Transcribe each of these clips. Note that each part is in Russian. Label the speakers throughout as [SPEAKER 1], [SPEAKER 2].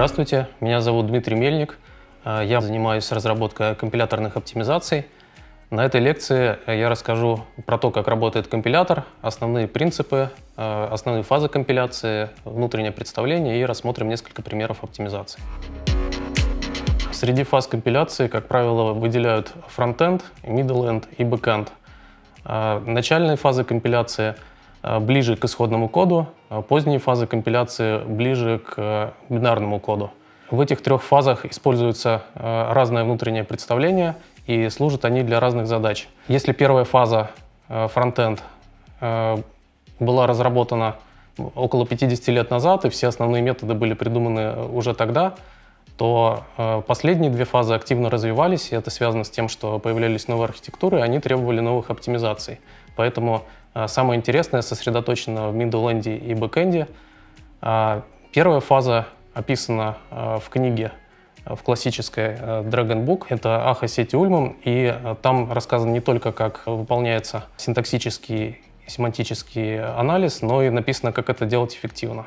[SPEAKER 1] Здравствуйте, меня зовут Дмитрий Мельник. Э, я занимаюсь разработкой компиляторных оптимизаций. На этой лекции я расскажу про то, как работает компилятор, основные принципы, э, основные фазы компиляции, внутреннее представление и рассмотрим несколько примеров оптимизации. Среди фаз компиляции, как правило, выделяют фронтенд, middle end и backend. Э, начальные фазы компиляции – Э, ближе к исходному коду, а поздние фазы компиляции ближе к э, бинарному коду. В этих трех фазах используется э, разное внутреннее представление, и служат они для разных задач. Если первая фаза, фронтенд, была разработана около 50 лет назад, и все основные методы были придуманы уже тогда, то последние две фазы активно развивались, и это связано с тем, что появлялись новые архитектуры, и они требовали новых оптимизаций. Поэтому самое интересное сосредоточено в middle и backend. А, первая фаза описана а, в книге в классической Dragon Book. Это Аха сети Ульман, и там рассказано не только, как выполняется синтаксический семантический анализ, но и написано, как это делать эффективно.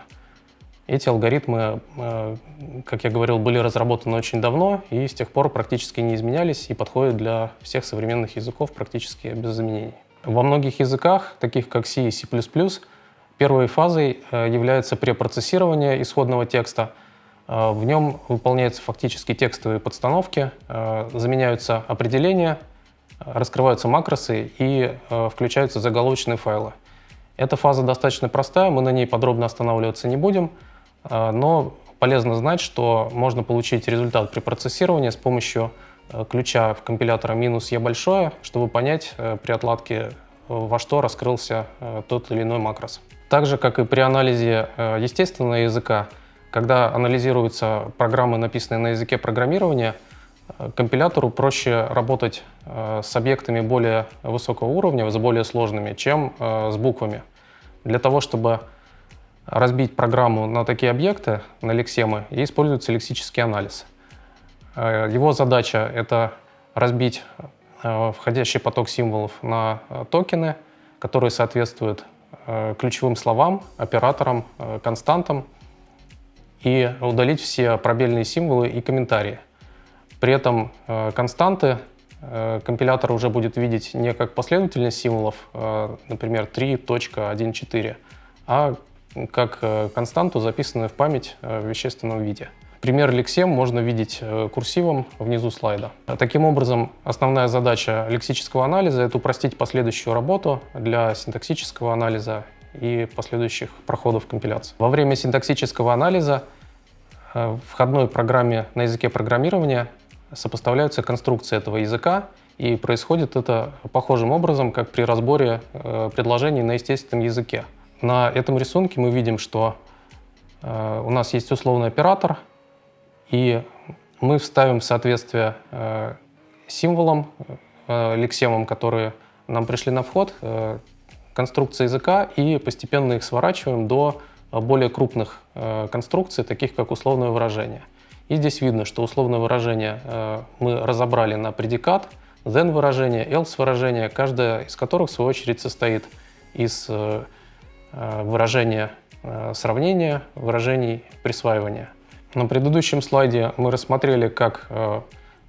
[SPEAKER 1] Эти алгоритмы, как я говорил, были разработаны очень давно и с тех пор практически не изменялись и подходят для всех современных языков практически без изменений. Во многих языках, таких как C и C++, первой фазой э, является препроцессирование исходного текста. Э, в нем выполняются фактически текстовые подстановки, э, заменяются определения, раскрываются макросы и включаются заголовочные файлы. Эта фаза достаточно простая, мы на ней подробно останавливаться не будем, но полезно знать, что можно получить результат при процессировании с помощью ключа в компилятора минус «е» большое, чтобы понять э, при отладке, э, во что раскрылся тот или иной макрос. Так же, как и при анализе естественного языка, когда анализируются программы, написанные на языке программирования, компилятору проще работать с объектами более высокого уровня, с более сложными, чем с буквами. Для того, чтобы разбить программу на такие объекты, на лексемы, используется лексический анализ. Э, его задача — это разбить э, входящий поток символов на э, токены, которые соответствуют ключевым словам, операторам, константам, и удалить все пробельные символы и комментарии. При этом константы компилятор уже будет видеть не как последовательность символов, например, 3.14, а как константу, записанную в память в вещественном виде. Пример лексем можно видеть э, курсивом внизу слайда. Таким образом, основная задача лексического анализа — это упростить последующую работу для синтаксического анализа и последующих проходов компиляции. Во время синтаксического анализа э, в входной программе на языке программирования сопоставляются конструкции этого языка, и происходит это похожим образом, как при разборе э, предложений на естественном языке. На этом рисунке мы видим, что у нас есть условный оператор — и мы вставим в соответствие э, символам, э, лексемам, которые нам пришли на вход, э, конструкции языка и постепенно их сворачиваем до более крупных конструкций, таких как условное выражение. И здесь видно, что условное выражение мы разобрали на предикат, then выражение, else выражение, каждое из которых в свою очередь состоит из выражения сравнения, выражений присваивания. На предыдущем слайде мы рассмотрели, как э,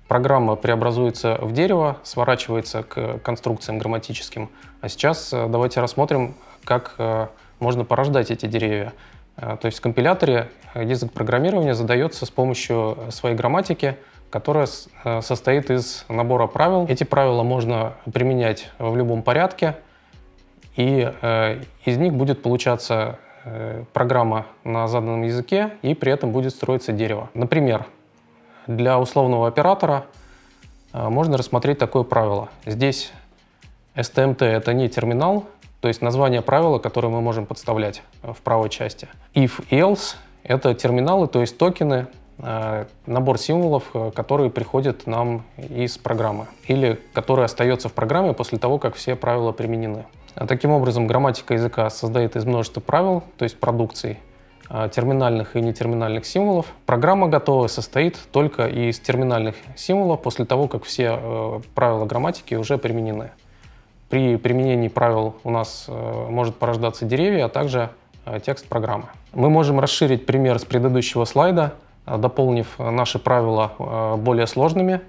[SPEAKER 1] программа преобразуется в дерево, сворачивается к конструкциям грамматическим. А сейчас э, давайте рассмотрим, как э, можно порождать эти деревья. То есть в компиляторе язык программирования задается с помощью своей грамматики, которая состоит из набора правил. Эти правила можно применять в любом порядке, и из них будет получаться программа на заданном языке, и при этом будет строиться дерево. Например, для условного оператора э, можно рассмотреть такое правило. Здесь STMT — это не терминал, то есть название правила, которое мы можем подставлять э, в правой части. If, else — это терминалы, то есть токены, набор символов, которые приходят нам из программы или который остается в программе после того, как все правила применены. А таким образом, грамматика языка создает из множества правил, то есть продукций, а, терминальных и нетерминальных символов. Программа готовая состоит только из терминальных символов после того, как все э, правила грамматики уже применены. При применении правил у нас э, может порождаться деревья, а также э, текст программы. Мы можем расширить пример с предыдущего слайда дополнив наши правила более сложными,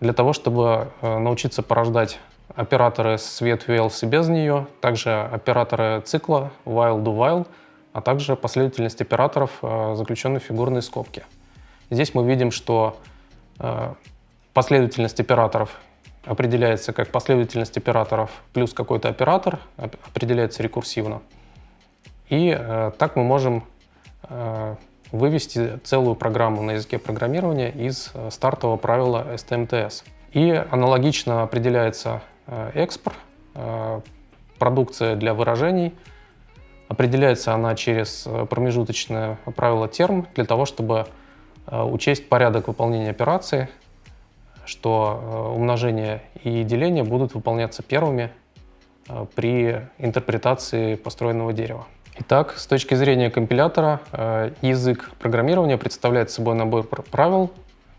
[SPEAKER 1] для того, чтобы научиться порождать операторы с ветвью else без нее, также операторы цикла while do while, а также последовательность операторов, заключенных в фигурные скобки. Здесь мы видим, что последовательность операторов определяется как последовательность операторов плюс какой-то оператор, определяется рекурсивно. И э, так мы можем э, вывести целую программу на языке программирования из э, стартового правила STMTS. И аналогично определяется э, экспорт, э, продукция для выражений. Определяется она через промежуточное правило терм для того, чтобы учесть порядок выполнения операции, что умножение и деление будут выполняться первыми при интерпретации построенного дерева. Итак, с точки зрения компилятора, э, язык программирования представляет собой набор правил,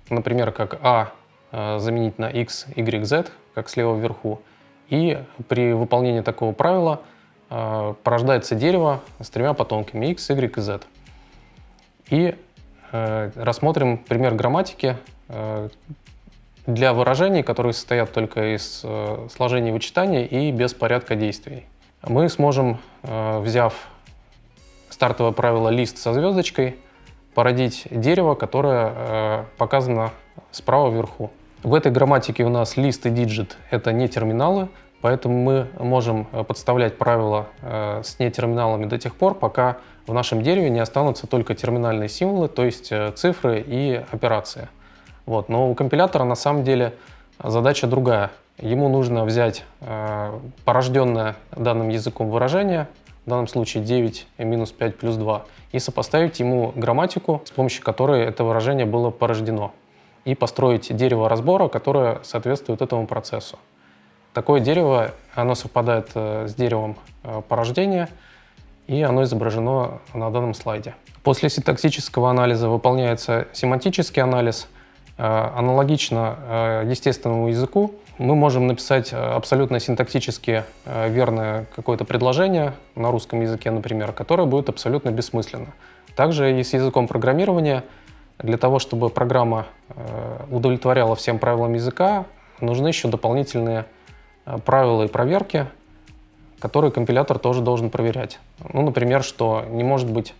[SPEAKER 1] например, как a заменить на x, y, z, как слева вверху, и при выполнении такого правила порождается дерево с тремя потомками x, y и z. И рассмотрим пример грамматики, для выражений, которые состоят только из э, сложения вычитания и без порядка действий. Мы сможем, э, взяв стартовое правило list со звездочкой, породить дерево, которое э, показано справа вверху. В этой грамматике у нас list и digit — это нетерминалы, поэтому мы можем подставлять правила э, с нетерминалами до тех пор, пока в нашем дереве не останутся только терминальные символы, то есть э, цифры и операции. Вот. Но у компилятора на самом деле задача другая. Ему нужно взять э, порожденное данным языком выражение, в данном случае 9 минус 5 плюс 2, и сопоставить ему грамматику, с помощью которой это выражение было порождено, и построить дерево разбора, которое соответствует этому процессу. Такое дерево, оно совпадает э, с деревом э, порождения, и оно изображено на данном слайде. После синтаксического анализа выполняется семантический анализ – аналогично э, естественному языку мы можем написать э, абсолютно синтаксически верное какое-то предложение на русском языке, например, которое будет абсолютно бессмысленно. Также и с языком программирования для того, чтобы программа удовлетворяла всем правилам языка, нужны еще дополнительные правила и проверки, которые компилятор тоже должен проверять. Ну, например, что не может быть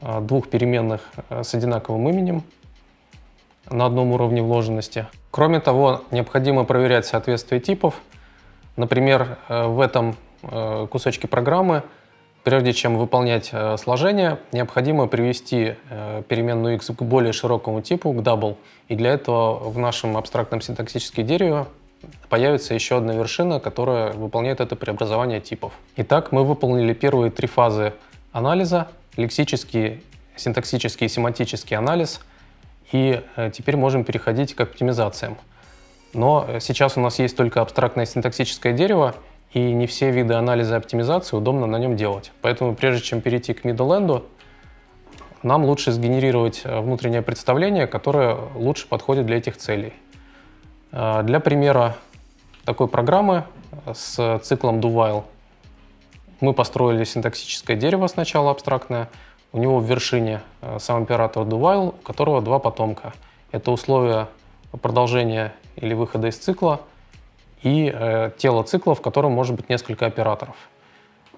[SPEAKER 1] двух переменных с одинаковым именем, на одном уровне вложенности. Кроме того, необходимо проверять соответствие типов. Например, э, в этом э, кусочке программы, прежде чем выполнять э, сложение, необходимо привести переменную x к более широкому типу, к double. И для этого в нашем абстрактном синтаксическом дереве появится еще одна вершина, которая выполняет это преобразование типов. Итак, мы выполнили первые три фазы анализа, лексический, синтаксический и семантический анализ – и э, теперь можем переходить к оптимизациям. Но э, сейчас у нас есть только абстрактное синтаксическое дерево, и не все виды анализа и оптимизации удобно на нем делать. Поэтому прежде чем перейти к middle нам лучше сгенерировать э, внутреннее представление, которое лучше подходит для этих целей. Для примера такой программы с циклом do-while мы построили синтаксическое дерево сначала абстрактное, у него в вершине э, сам оператор do-while, у которого два потомка. Это условия продолжения или выхода из цикла и э, тело цикла, в котором может быть несколько операторов.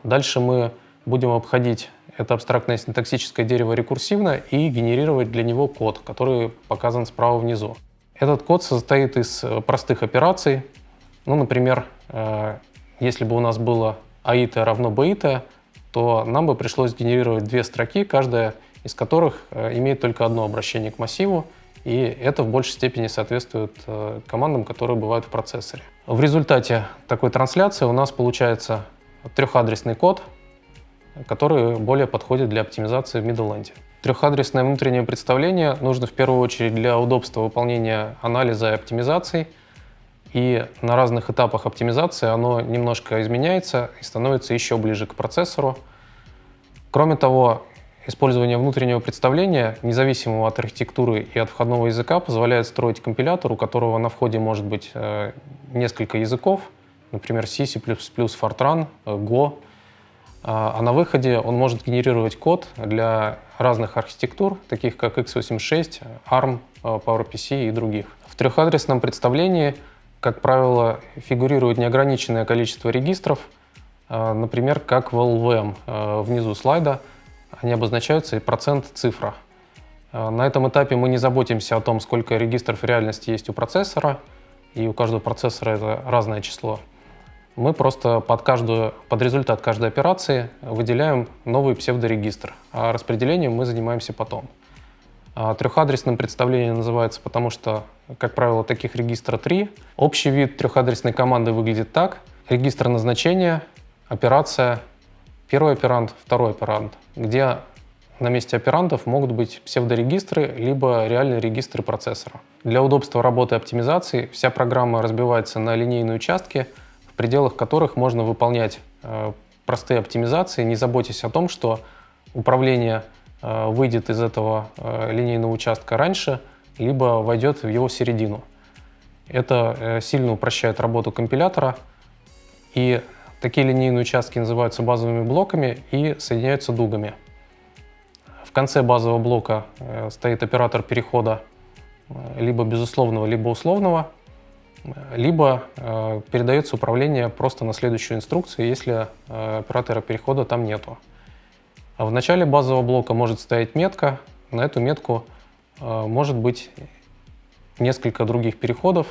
[SPEAKER 1] Дальше мы будем обходить это абстрактное синтаксическое дерево рекурсивно и генерировать для него код, который показан справа внизу. Этот код состоит из э, простых операций. Ну, например, э, если бы у нас было аит равно бит, то нам бы пришлось генерировать две строки, каждая из которых э, имеет только одно обращение к массиву, и это в большей степени соответствует э, командам, которые бывают в процессоре. В результате такой трансляции у нас получается трехадресный код, который более подходит для оптимизации в Middle Трехадресное внутреннее представление нужно в первую очередь для удобства выполнения анализа и оптимизации – и на разных этапах оптимизации оно немножко изменяется и становится еще ближе к процессору. Кроме того, использование внутреннего представления, независимого от архитектуры и от входного языка, позволяет строить компилятор, у которого на входе может быть э, несколько языков, например, C, C++, Fortran, э, Go. а на выходе он может генерировать код для разных архитектур, таких как x86, ARM, PowerPC и других. В трехадресном представлении, как правило, фигурирует неограниченное количество регистров, например, как в LVM. Внизу слайда они обозначаются и процент цифра. На этом этапе мы не заботимся о том, сколько регистров в реальности есть у процессора, и у каждого процессора это разное число. Мы просто под, каждую, под результат каждой операции выделяем новый псевдорегистр, а распределением мы занимаемся потом. А трехадресным представлением называется, потому что, как правило, таких регистра три. Общий вид трехадресной команды выглядит так. Регистр назначения, операция, первый оперант, второй оперант, где на месте операндов могут быть псевдорегистры, либо реальные регистры процессора. Для удобства работы и оптимизации вся программа разбивается на линейные участки – в пределах которых можно выполнять э, простые оптимизации, не заботясь о том, что управление выйдет из этого э, линейного участка раньше, либо войдет в его середину. Это сильно упрощает работу компилятора, и такие линейные участки называются базовыми блоками и соединяются дугами. В конце базового блока стоит оператор перехода либо безусловного, либо условного – либо э, передается управление просто на следующую инструкцию, если э, оператора перехода там нету. А в начале базового блока может стоять метка, на эту метку э, может быть несколько других переходов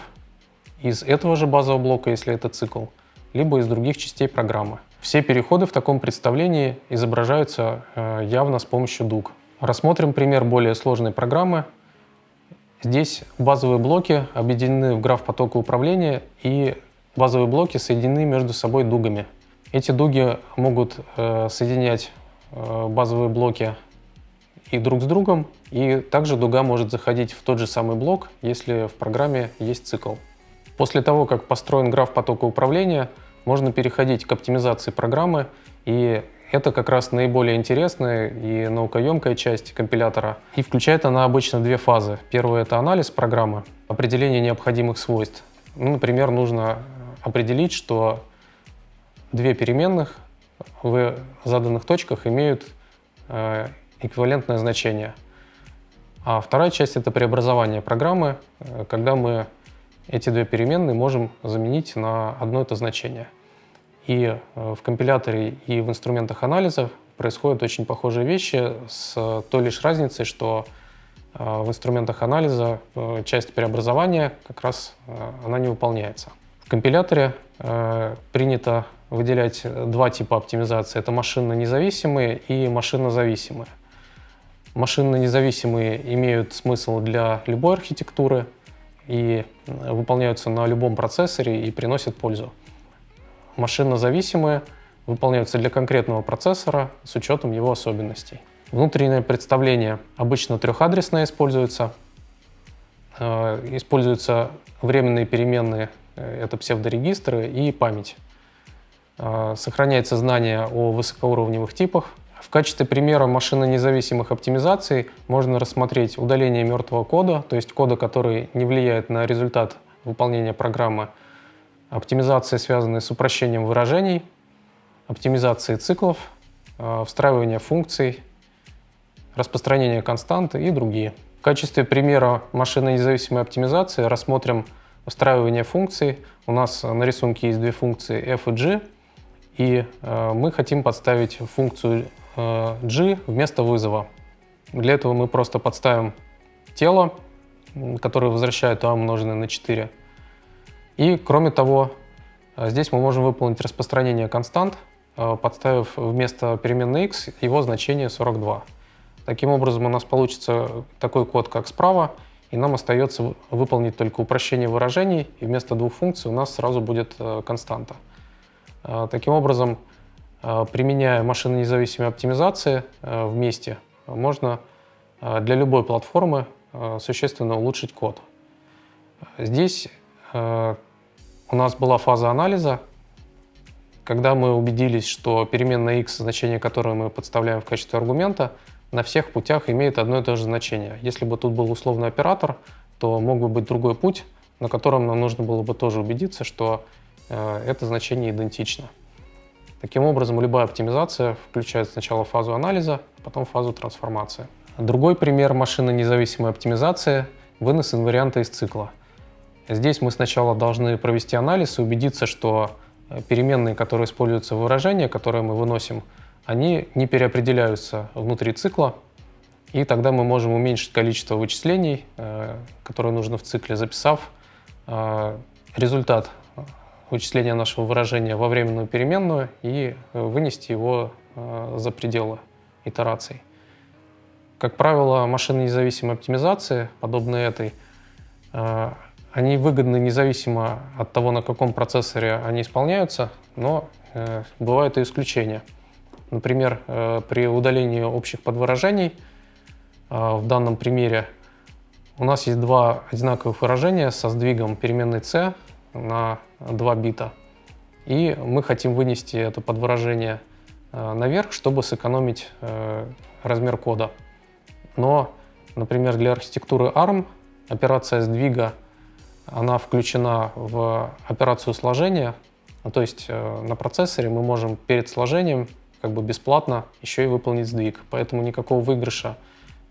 [SPEAKER 1] из этого же базового блока, если это цикл, либо из других частей программы. Все переходы в таком представлении изображаются э, явно с помощью дуг. Рассмотрим пример более сложной программы – Здесь базовые блоки объединены в граф потока управления, и базовые блоки соединены между собой дугами. Эти дуги могут э, соединять базовые блоки и друг с другом, и также дуга может заходить в тот же самый блок, если в программе есть цикл. После того, как построен граф потока управления, можно переходить к оптимизации программы и это как раз наиболее интересная и наукоемкая часть компилятора. И включает она обычно две фазы. Первая — это анализ программы, определение необходимых свойств. Ну, например, нужно определить, что две переменных в заданных точках имеют э, эквивалентное значение. А вторая часть — это преобразование программы, э, когда мы эти две переменные можем заменить на одно это значение — и э, в компиляторе, и в инструментах анализа происходят очень похожие вещи с той лишь разницей, что в инструментах анализа часть преобразования как раз она не выполняется. В компиляторе принято выделять два типа оптимизации. Это машинно-независимые и машинно-зависимые. Машинно-независимые имеют смысл для любой архитектуры и выполняются на любом процессоре и приносят пользу машинно-зависимые выполняются для конкретного процессора с учетом его особенностей. Внутреннее представление обычно трехадресное используется. Э, используются временные переменные, э, это псевдорегистры и память. Э, сохраняется знание о высокоуровневых типах. В качестве примера машинно-независимых оптимизаций можно рассмотреть удаление мертвого кода, то есть кода, который не влияет на результат выполнения программы, оптимизации, связанные с упрощением выражений, оптимизацией циклов, э, встраивание функций, распространение константы и другие. В качестве примера машинно-независимой оптимизации рассмотрим встраивание функций. У нас на рисунке есть две функции f и g, и э, мы хотим подставить функцию э, g вместо вызова. Для этого мы просто подставим тело, которое возвращает a умноженное на 4, и кроме того, э, здесь мы можем выполнить распространение констант, подставив вместо переменной x его значение 42. Таким образом у нас получится такой код, как справа, и нам остается выполнить только упрощение выражений, и вместо двух функций у нас сразу будет э, константа. Таким образом, применяя машинно-независимые оптимизации вместе, можно для любой платформы существенно улучшить код. Здесь Э, у нас была фаза анализа, когда мы убедились, что переменная x, значение которой мы подставляем в качестве аргумента, на всех путях имеет одно и то же значение. Если бы тут был условный оператор, то мог бы быть другой путь, на котором нам нужно было бы тоже убедиться, что э, это значение идентично. Таким образом, любая оптимизация включает сначала фазу анализа, потом фазу трансформации. Другой пример машинно-независимой оптимизации – вынос инварианта из цикла. Здесь мы сначала должны провести анализ и убедиться, что э, переменные, которые используются в выражении, которые мы выносим, они не переопределяются внутри цикла, и тогда мы можем уменьшить количество вычислений, э, которые нужно в цикле, записав э, результат вычисления нашего выражения во временную переменную и вынести его за пределы итераций. Как правило, машины независимой оптимизации, подобные этой, они выгодны независимо от того, на каком процессоре они исполняются, но э, бывают и исключения. Например, э, при удалении общих подвыражений, э, в данном примере у нас есть два одинаковых выражения со сдвигом переменной c на 2 бита. И мы хотим вынести это подвыражение э, наверх, чтобы сэкономить размер кода. Но, например, для архитектуры ARM операция сдвига она включена в операцию сложения, то есть на процессоре мы можем перед сложением как бы бесплатно еще и выполнить сдвиг, поэтому никакого выигрыша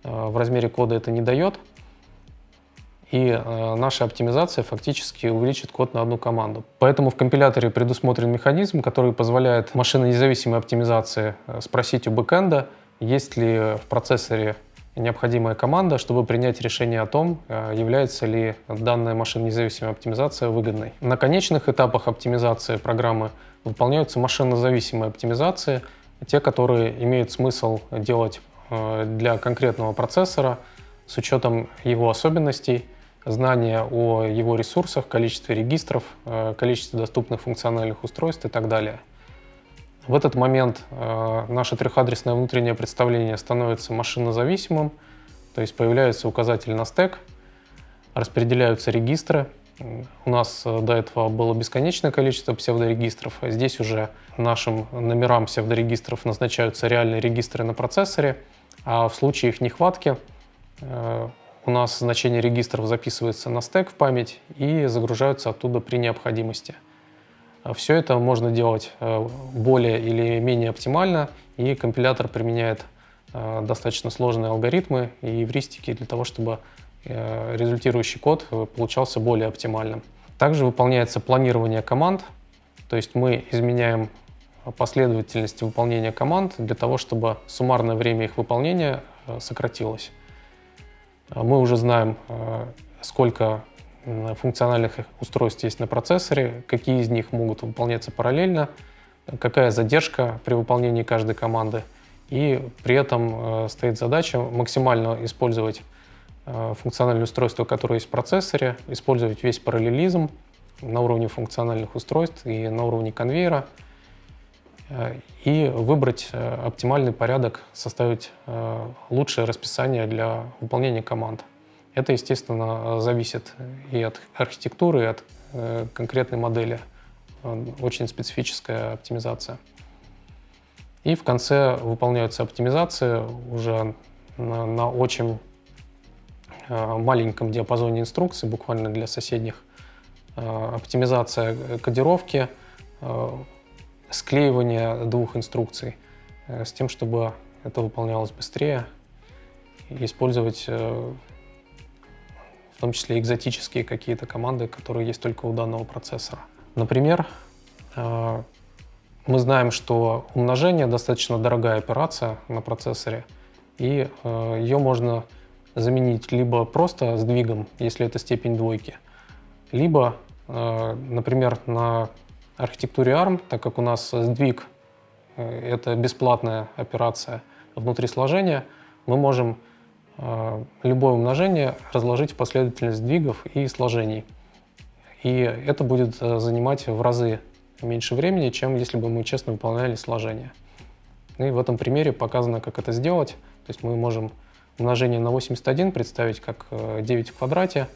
[SPEAKER 1] э, в размере кода это не дает, и э, наша оптимизация фактически увеличит код на одну команду. Поэтому в компиляторе предусмотрен механизм, который позволяет машинно-независимой оптимизации спросить у бэкэнда, есть ли в процессоре необходимая команда, чтобы принять решение о том, э, является ли данная машинно-независимая оптимизация выгодной. На конечных этапах оптимизации программы выполняются машинно-зависимые оптимизации, те, которые имеют смысл делать э, для конкретного процессора с учетом его особенностей, знания о его ресурсах, количестве регистров, э, количестве доступных функциональных устройств и так далее. В этот момент э, наше трехадресное внутреннее представление становится машинозависимым, то есть появляется указатель на стек, распределяются регистры. У нас э, до этого было бесконечное количество псевдорегистров, а здесь уже нашим номерам псевдорегистров назначаются реальные регистры на процессоре, а в случае их нехватки э, у нас значение регистров записывается на стек в память и загружаются оттуда при необходимости. Все это можно делать э, более или менее оптимально, и компилятор применяет достаточно сложные алгоритмы и эвристики для того, чтобы результирующий код получался более оптимальным. Также выполняется планирование команд, то есть мы изменяем последовательность выполнения команд для того, чтобы суммарное время их выполнения сократилось. Мы уже знаем, сколько функциональных устройств есть на процессоре, какие из них могут выполняться параллельно, какая задержка при выполнении каждой команды. И при этом э, стоит задача максимально использовать э, функциональные устройства, которые есть в процессоре, использовать весь параллелизм на уровне функциональных устройств и на уровне конвейера, э, и выбрать оптимальный порядок, составить лучшее расписание для выполнения команд. Это, естественно, зависит и от архитектуры, и от э, конкретной модели. Очень специфическая оптимизация. И в конце выполняются оптимизации уже на, на очень э, маленьком диапазоне инструкций, буквально для соседних. Э, оптимизация кодировки, э, склеивание двух инструкций э, с тем, чтобы это выполнялось быстрее, использовать э, том числе экзотические какие-то команды, которые есть только у данного процессора. Например, э, мы знаем, что умножение достаточно дорогая операция на процессоре, и э, ее можно заменить либо просто сдвигом, если это степень двойки, либо, э, например, на архитектуре ARM, так как у нас сдвиг — это бесплатная операция внутри сложения, мы можем Э, любое умножение разложить в последовательность сдвигов и сложений. И это будет э, занимать в разы меньше времени, чем если бы мы честно выполняли сложение. И в этом примере показано, как это сделать. То есть мы можем умножение на 81 представить как 9 э, в квадрате.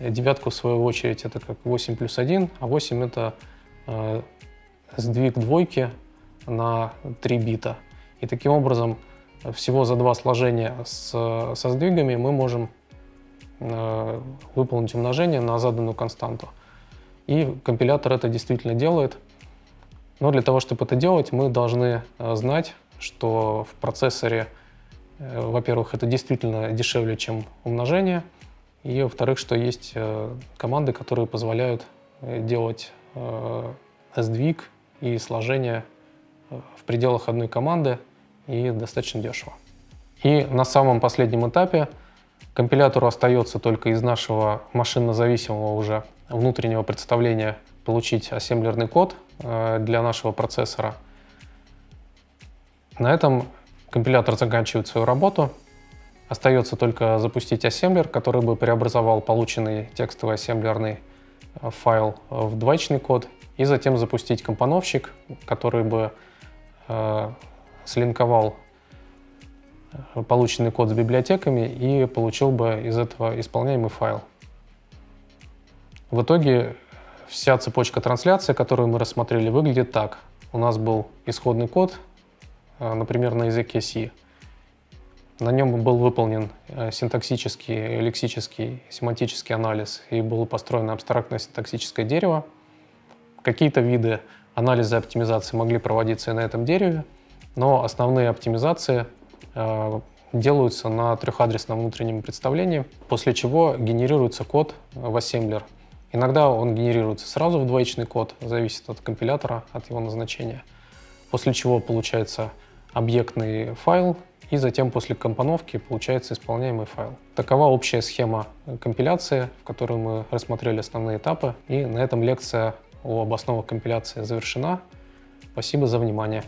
[SPEAKER 1] Девятку, в свою очередь, это как 8 плюс 1, а 8 это сдвиг двойки на 3 бита. И таким образом всего за два сложения с, со сдвигами мы можем э, выполнить умножение на заданную константу. И компилятор это действительно делает. Но для того, чтобы это делать, мы должны э, знать, что в процессоре, э, во-первых, это действительно дешевле, чем умножение, и, во-вторых, что есть э, команды, которые позволяют делать сдвиг и сложение в пределах одной команды и достаточно дешево. И на самом последнем этапе компилятору остается только из нашего машинно-зависимого уже внутреннего представления получить ассемблерный код э, для нашего процессора. На этом компилятор заканчивает свою работу. Остается только запустить ассемблер, который бы преобразовал полученный текстовый ассемблерный э, файл в двоичный код, и затем запустить компоновщик, который бы э, слинковал э, полученный код с библиотеками и получил бы из этого исполняемый файл. В итоге вся цепочка трансляции, которую мы рассмотрели, выглядит так. У нас был исходный код, э, например, на языке C. На нем был выполнен э, синтаксический, лексический, семантический анализ и было построено абстрактное синтаксическое дерево. Какие-то виды анализа и оптимизации могли проводиться и на этом дереве, но основные оптимизации э, делаются на трехадресном внутреннем представлении, после чего генерируется код в ассемблер – Иногда он генерируется сразу в двоичный код, зависит от компилятора, от его назначения. После чего получается объектный файл, и затем после компоновки получается исполняемый файл. Такова общая схема компиляции, в которой мы рассмотрели основные этапы. И на этом лекция об основах компиляции завершена. Спасибо за внимание.